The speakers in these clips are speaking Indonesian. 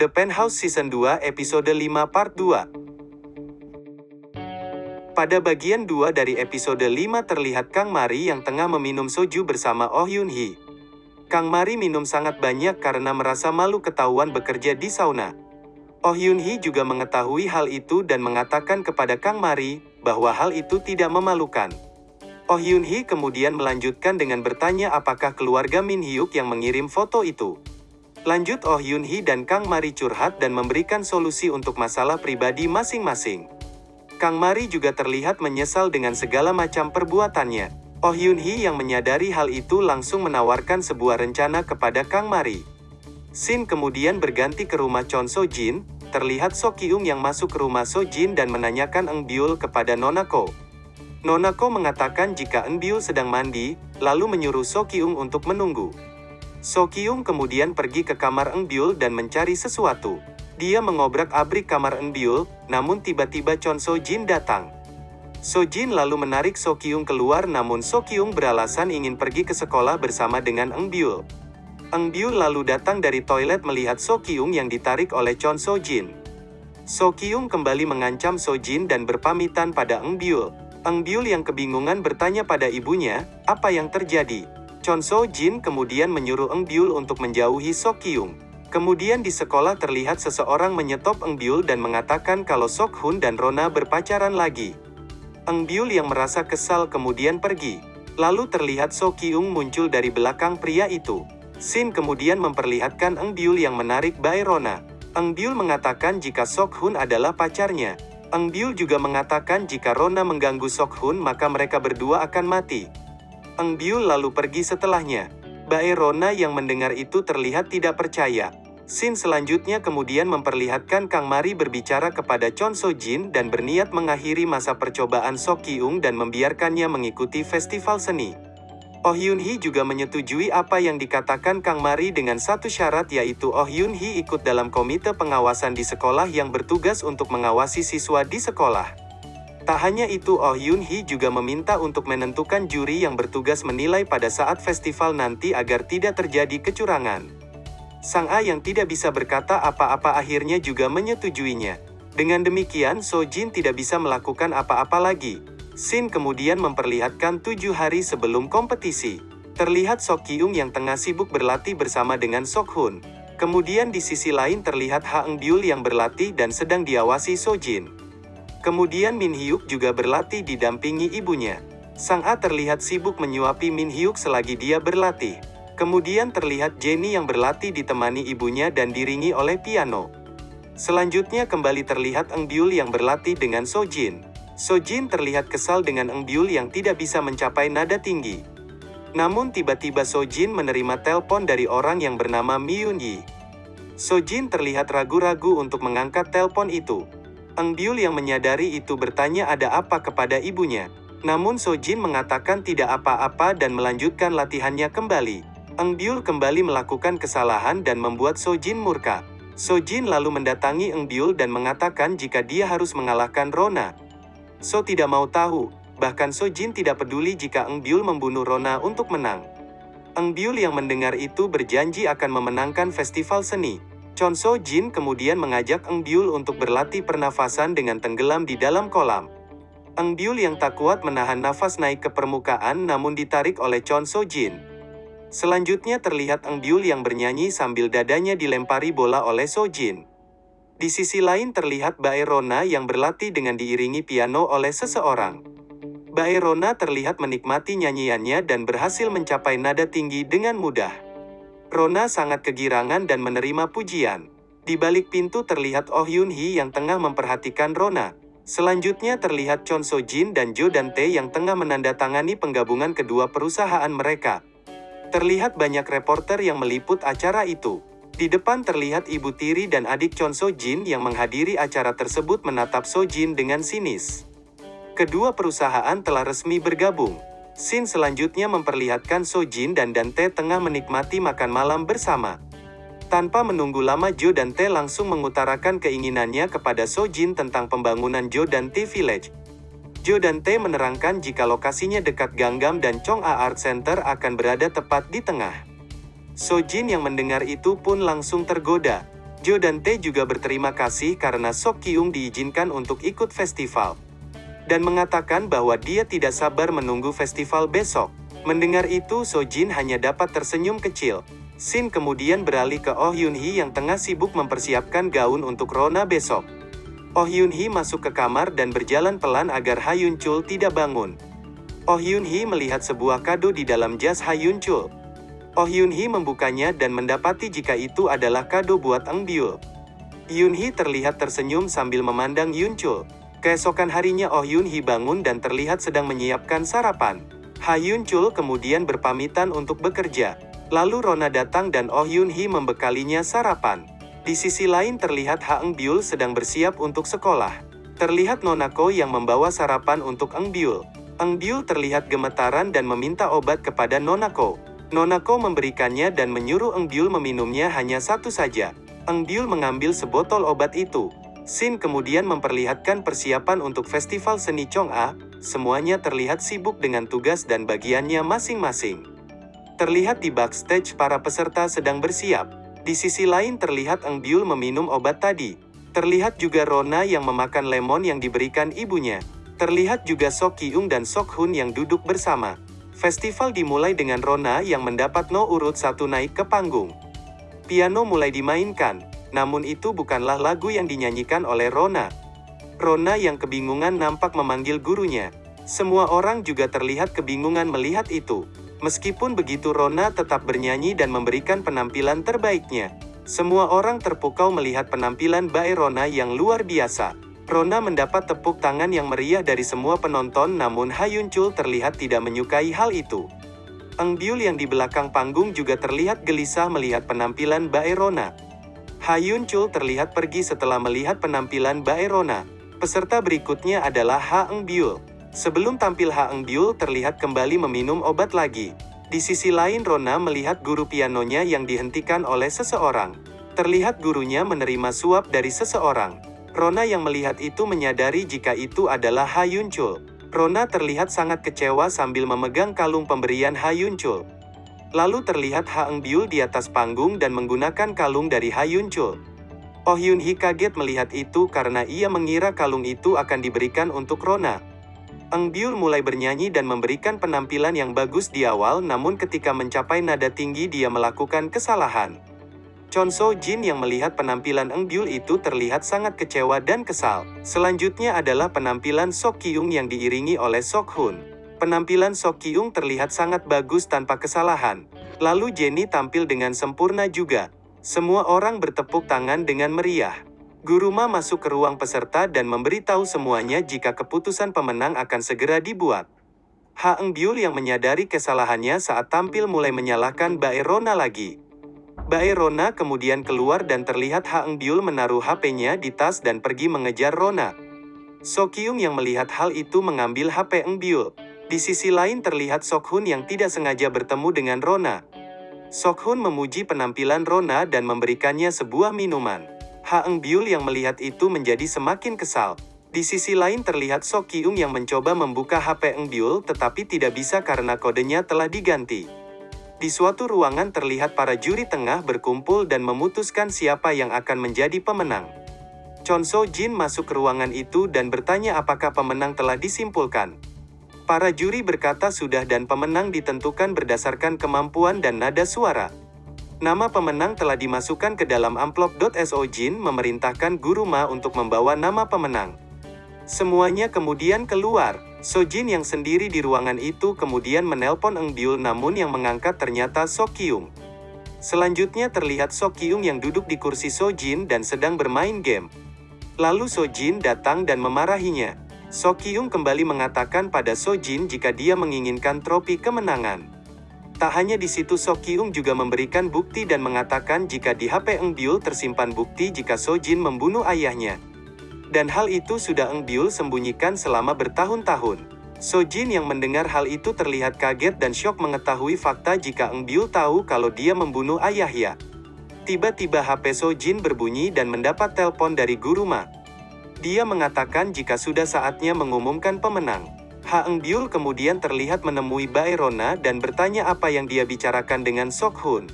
The Penthouse Season 2 Episode 5 Part 2 Pada bagian 2 dari episode 5 terlihat Kang Mari yang tengah meminum soju bersama Oh Yun Hee. Kang Mari minum sangat banyak karena merasa malu ketahuan bekerja di sauna. Oh Yun Hee juga mengetahui hal itu dan mengatakan kepada Kang Mari bahwa hal itu tidak memalukan. Oh Yun Hee kemudian melanjutkan dengan bertanya apakah keluarga Min Hyuk yang mengirim foto itu. Lanjut Oh Yun Hee dan Kang Mari curhat dan memberikan solusi untuk masalah pribadi masing-masing. Kang Mari juga terlihat menyesal dengan segala macam perbuatannya. Oh Yun Hee yang menyadari hal itu langsung menawarkan sebuah rencana kepada Kang Mari. Sin kemudian berganti ke rumah Chon So Jin, terlihat So Kyung yang masuk ke rumah So Jin dan menanyakan Eng Byul kepada Nona Ko. Nona Ko mengatakan jika Eng Byul sedang mandi, lalu menyuruh So Kyung untuk menunggu. So Kyung kemudian pergi ke kamar Eng dan mencari sesuatu. Dia mengobrak-abrik kamar Byul, namun tiba-tiba Chon So Jin datang. So Jin lalu menarik So Kyung keluar namun So Kyung beralasan ingin pergi ke sekolah bersama dengan Eun Byul. Lalu datang dari toilet melihat So Kyung yang ditarik oleh Chon So Jin. So Kyung kembali mengancam So Jin dan berpamitan pada. Eun Byul yang kebingungan bertanya pada ibunya, apa yang terjadi? Chon So Jin kemudian menyuruh Eun Byul untuk menjauhi So Kyung. Kemudian di sekolah terlihat seseorang menyetop Eng Byul dan mengatakan kalau Sok Hun dan Rona berpacaran lagi. Eng Byul yang merasa kesal kemudian pergi. Lalu terlihat So Kyung muncul dari belakang pria itu. Sin kemudian memperlihatkan Eng Byul yang menarik Bae Rona. Eng Byul mengatakan jika Sok Hun adalah pacarnya. Eng Byul juga mengatakan jika Rona mengganggu Sok Hun maka mereka berdua akan mati. Eng Byul lalu pergi setelahnya. Bae Rona yang mendengar itu terlihat tidak percaya. Sin selanjutnya kemudian memperlihatkan Kang Mari berbicara kepada Chon So Jin dan berniat mengakhiri masa percobaan Sok Kyung dan membiarkannya mengikuti festival seni. Oh Yun Hee juga menyetujui apa yang dikatakan Kang Mari dengan satu syarat yaitu Oh Yun Hee ikut dalam komite pengawasan di sekolah yang bertugas untuk mengawasi siswa di sekolah. Tak hanya itu Oh Yun Hee juga meminta untuk menentukan juri yang bertugas menilai pada saat festival nanti agar tidak terjadi kecurangan. Sang A yang tidak bisa berkata apa-apa akhirnya juga menyetujuinya. Dengan demikian So Jin tidak bisa melakukan apa-apa lagi. Sin kemudian memperlihatkan tujuh hari sebelum kompetisi. Terlihat Sok Kyung yang tengah sibuk berlatih bersama dengan Sok Hun. Kemudian di sisi lain terlihat Ha Eng Byul yang berlatih dan sedang diawasi So Jin. Kemudian Min Hyuk juga berlatih didampingi ibunya. Sang A terlihat sibuk menyuapi Min Hyuk selagi dia berlatih. Kemudian terlihat Jenny yang berlatih ditemani ibunya dan diringi oleh piano. Selanjutnya kembali terlihat Eng Byul yang berlatih dengan Sojin. Sojin terlihat kesal dengan Eng Byul yang tidak bisa mencapai nada tinggi. Namun tiba-tiba Sojin menerima telepon dari orang yang bernama Miyun Yi. Sojin terlihat ragu-ragu untuk mengangkat telepon itu. Eng Byul yang menyadari itu bertanya ada apa kepada ibunya. Namun Sojin mengatakan tidak apa-apa dan melanjutkan latihannya kembali. Eng Byul kembali melakukan kesalahan dan membuat Sojin murka. Sojin lalu mendatangi Eng Byul dan mengatakan jika dia harus mengalahkan Rona. So tidak mau tahu, bahkan Sojin tidak peduli jika Eng Byul membunuh Rona untuk menang. Eng Byul yang mendengar itu berjanji akan memenangkan festival seni. Chon So Jin kemudian mengajak Eng Byul untuk berlatih pernafasan dengan tenggelam di dalam kolam. Eng Byul yang tak kuat menahan nafas naik ke permukaan namun ditarik oleh Chon So Jin. Selanjutnya terlihat Eng Byul yang bernyanyi sambil dadanya dilempari bola oleh Sojin. Di sisi lain terlihat Bae Rona yang berlatih dengan diiringi piano oleh seseorang. Bae Rona terlihat menikmati nyanyiannya dan berhasil mencapai nada tinggi dengan mudah. Rona sangat kegirangan dan menerima pujian. Di balik pintu terlihat Oh Yun Hee yang tengah memperhatikan Rona. Selanjutnya terlihat Chon So Jin dan Jo Dante yang tengah menandatangani penggabungan kedua perusahaan mereka. Terlihat banyak reporter yang meliput acara itu. Di depan terlihat ibu tiri dan adik Chon So Jin yang menghadiri acara tersebut menatap So Jin dengan sinis. Kedua perusahaan telah resmi bergabung. Scene selanjutnya memperlihatkan So Jin dan Dante tengah menikmati makan malam bersama. Tanpa menunggu lama Jo Dante langsung mengutarakan keinginannya kepada So Jin tentang pembangunan Jo Dante Village. Jo Dante menerangkan jika lokasinya dekat Gangnam dan Chong A Art Center akan berada tepat di tengah. So Jin yang mendengar itu pun langsung tergoda. Jo dan Tae juga berterima kasih karena Sok Kyung diizinkan untuk ikut festival. Dan mengatakan bahwa dia tidak sabar menunggu festival besok. Mendengar itu So Jin hanya dapat tersenyum kecil. Sin kemudian beralih ke Oh Yun Hee yang tengah sibuk mempersiapkan gaun untuk Rona besok. Oh Yun Hee masuk ke kamar dan berjalan pelan agar Ha Yun Chul tidak bangun. Oh Yun Hee melihat sebuah kado di dalam jas Ha Yun Chul. Oh Yun Hee membukanya dan mendapati jika itu adalah kado buat Eng Byul. Yun Hee terlihat tersenyum sambil memandang Yun Chul. Keesokan harinya Oh Yun Hee bangun dan terlihat sedang menyiapkan sarapan. Ha Yun Chul kemudian berpamitan untuk bekerja. Lalu Rona datang dan Oh Yun Hee membekalinya sarapan. Di sisi lain terlihat Ha Eng Byul sedang bersiap untuk sekolah. Terlihat Nona Ko yang membawa sarapan untuk Eng Byul. Eng Byul terlihat gemetaran dan meminta obat kepada Nona Ko. Nonako memberikannya dan menyuruh Eng Byul meminumnya hanya satu saja. Eng Byul mengambil sebotol obat itu. Sin kemudian memperlihatkan persiapan untuk festival seni Chong'a, semuanya terlihat sibuk dengan tugas dan bagiannya masing-masing. Terlihat di backstage para peserta sedang bersiap. Di sisi lain terlihat Eng Byul meminum obat tadi. Terlihat juga Rona yang memakan lemon yang diberikan ibunya. Terlihat juga Sok Kyung dan Sok Hun yang duduk bersama. Festival dimulai dengan Rona yang mendapat no urut satu naik ke panggung. Piano mulai dimainkan, namun itu bukanlah lagu yang dinyanyikan oleh Rona. Rona yang kebingungan nampak memanggil gurunya. Semua orang juga terlihat kebingungan melihat itu. Meskipun begitu Rona tetap bernyanyi dan memberikan penampilan terbaiknya. Semua orang terpukau melihat penampilan Bae Rona yang luar biasa. Rona mendapat tepuk tangan yang meriah dari semua penonton namun Hayun Chul terlihat tidak menyukai hal itu. Eng Byul yang di belakang panggung juga terlihat gelisah melihat penampilan Bae Rona. Hayun Chul terlihat pergi setelah melihat penampilan Bae Rona. Peserta berikutnya adalah Ha Eng Byul. Sebelum tampil Ha Eng Byul terlihat kembali meminum obat lagi. Di sisi lain Rona melihat guru pianonya yang dihentikan oleh seseorang. Terlihat gurunya menerima suap dari seseorang. Rona yang melihat itu menyadari jika itu adalah Ha Yun Chul. Rona terlihat sangat kecewa sambil memegang kalung pemberian Ha Yun Chul. Lalu terlihat Ha Eng Byul di atas panggung dan menggunakan kalung dari Ha Yun Chul. Oh Yun Hee kaget melihat itu karena ia mengira kalung itu akan diberikan untuk Rona. Eng Byul mulai bernyanyi dan memberikan penampilan yang bagus di awal namun ketika mencapai nada tinggi dia melakukan kesalahan. Chon So Jin yang melihat penampilan Eng Byul itu terlihat sangat kecewa dan kesal. Selanjutnya adalah penampilan Sok Kyung yang diiringi oleh Sok Hun. Penampilan Sok Kyung terlihat sangat bagus tanpa kesalahan. Lalu Jenny tampil dengan sempurna juga. Semua orang bertepuk tangan dengan meriah. Guru Ma masuk ke ruang peserta dan memberitahu semuanya jika keputusan pemenang akan segera dibuat. Ha Eng Byul yang menyadari kesalahannya saat tampil mulai menyalahkan Bae Rona lagi. Bae Rona kemudian keluar dan terlihat Ha Eng Byul menaruh HP-nya di tas dan pergi mengejar Rona. So Kyung yang melihat hal itu mengambil HP Eng Byul. Di sisi lain terlihat Sok Hun yang tidak sengaja bertemu dengan Rona. Sok Hun memuji penampilan Rona dan memberikannya sebuah minuman. Ha Eng Byul yang melihat itu menjadi semakin kesal. Di sisi lain terlihat Sok Kyung yang mencoba membuka HP Eng Byul tetapi tidak bisa karena kodenya telah diganti. Di suatu ruangan terlihat para juri tengah berkumpul dan memutuskan siapa yang akan menjadi pemenang. Chon So Jin masuk ke ruangan itu dan bertanya apakah pemenang telah disimpulkan. Para juri berkata sudah dan pemenang ditentukan berdasarkan kemampuan dan nada suara. Nama pemenang telah dimasukkan ke dalam amplop. So Jin memerintahkan Guru Ma untuk membawa nama pemenang. Semuanya kemudian keluar. Sojin yang sendiri di ruangan itu kemudian menelpon Eng Byul namun yang mengangkat ternyata So Kyung. Selanjutnya terlihat So Kyung yang duduk di kursi Sojin dan sedang bermain game. Lalu Sojin datang dan memarahinya. So Kyung kembali mengatakan pada Sojin jika dia menginginkan tropi kemenangan. Tak hanya di situ So Kyung juga memberikan bukti dan mengatakan jika di HP Eng Byul tersimpan bukti jika Sojin membunuh ayahnya. Dan hal itu sudah Eng Byul sembunyikan selama bertahun-tahun. Sojin yang mendengar hal itu terlihat kaget dan syok mengetahui fakta jika Eng Byul tahu kalau dia membunuh ayahnya. Tiba-tiba HP Sojin berbunyi dan mendapat telepon dari Guru Ma. Dia mengatakan jika sudah saatnya mengumumkan pemenang. Ha Eng Byul kemudian terlihat menemui Bae Rona dan bertanya apa yang dia bicarakan dengan Sok Hun.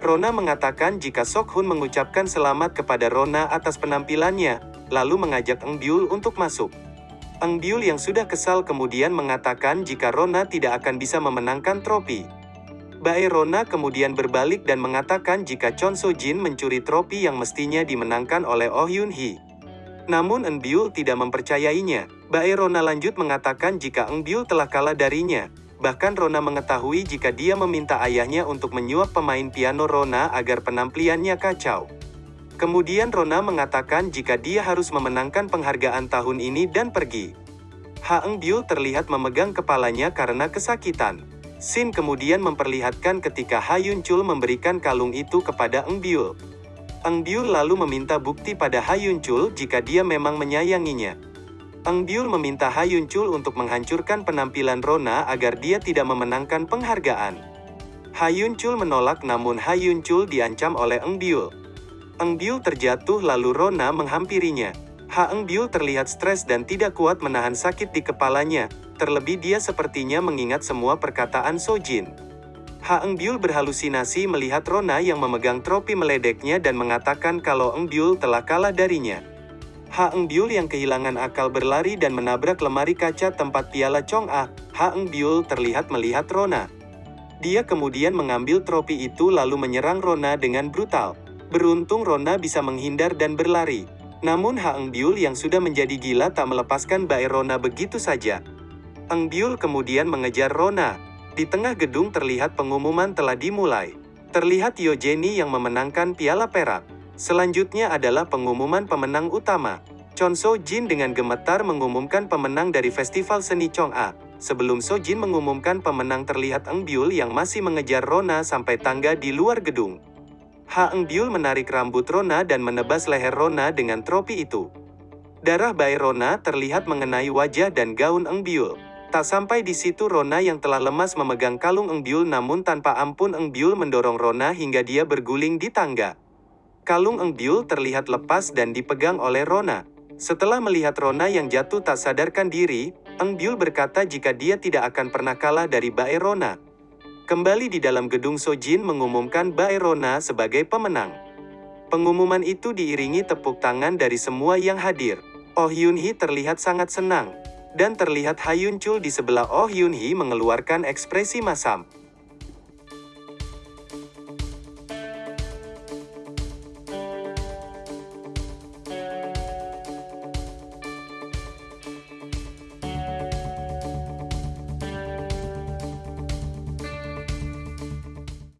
Rona mengatakan jika Sok Hun mengucapkan selamat kepada Rona atas penampilannya, lalu mengajak Eng Byul untuk masuk. Eng Byul yang sudah kesal kemudian mengatakan jika Rona tidak akan bisa memenangkan tropi. Bae Rona kemudian berbalik dan mengatakan jika Chon So Jin mencuri tropi yang mestinya dimenangkan oleh Oh Yun Hee. Namun Eng tidak mempercayainya. Bae Rona lanjut mengatakan jika Eng telah kalah darinya, Bahkan Rona mengetahui jika dia meminta ayahnya untuk menyuap pemain piano Rona agar penampilannya kacau. Kemudian Rona mengatakan jika dia harus memenangkan penghargaan tahun ini dan pergi. Ha Byul terlihat memegang kepalanya karena kesakitan. Sin kemudian memperlihatkan ketika Ha Yun Chul memberikan kalung itu kepada Eng Byul. Eng Byul lalu meminta bukti pada Ha Yun Chul jika dia memang menyayanginya. Eng Byul meminta Ha Yun Chul untuk menghancurkan penampilan Rona agar dia tidak memenangkan penghargaan. Ha Yun Chul menolak namun Ha Yun Chul diancam oleh Eng Byul. Eng Byul terjatuh lalu Rona menghampirinya. Ha Eng Byul terlihat stres dan tidak kuat menahan sakit di kepalanya, terlebih dia sepertinya mengingat semua perkataan Sojin. Ha Eng Byul berhalusinasi melihat Rona yang memegang tropi meledeknya dan mengatakan kalau Eng Byul telah kalah darinya. Ha Eng Byul yang kehilangan akal berlari dan menabrak lemari kaca tempat piala Chong Ah. Ha Eng Byul terlihat melihat Rona. Dia kemudian mengambil tropi itu lalu menyerang Rona dengan brutal. Beruntung Rona bisa menghindar dan berlari. Namun Ha Eng Byul yang sudah menjadi gila tak melepaskan Bae Rona begitu saja. Eng Byul kemudian mengejar Rona. Di tengah gedung terlihat pengumuman telah dimulai. Terlihat Yo Jenny yang memenangkan piala perak. Selanjutnya adalah pengumuman pemenang utama. Chon So Jin dengan gemetar mengumumkan pemenang dari Festival Seni Chong A. Sebelum So Jin mengumumkan pemenang terlihat Eng Byul yang masih mengejar Rona sampai tangga di luar gedung. Ha Eng Byul menarik rambut Rona dan menebas leher Rona dengan tropi itu. Darah bayi Rona terlihat mengenai wajah dan gaun Eng Byul. Tak sampai di situ Rona yang telah lemas memegang kalung Eng Byul namun tanpa ampun Eng Byul mendorong Rona hingga dia berguling di tangga. Kalung Eng Byul terlihat lepas dan dipegang oleh Rona. Setelah melihat Rona yang jatuh tak sadarkan diri, Eng Byul berkata jika dia tidak akan pernah kalah dari Bae Rona. Kembali di dalam gedung Sojin mengumumkan Bae Rona sebagai pemenang. Pengumuman itu diiringi tepuk tangan dari semua yang hadir. Oh Yun Hee terlihat sangat senang. Dan terlihat Ha Yun Chul di sebelah Oh Yun Hee mengeluarkan ekspresi masam.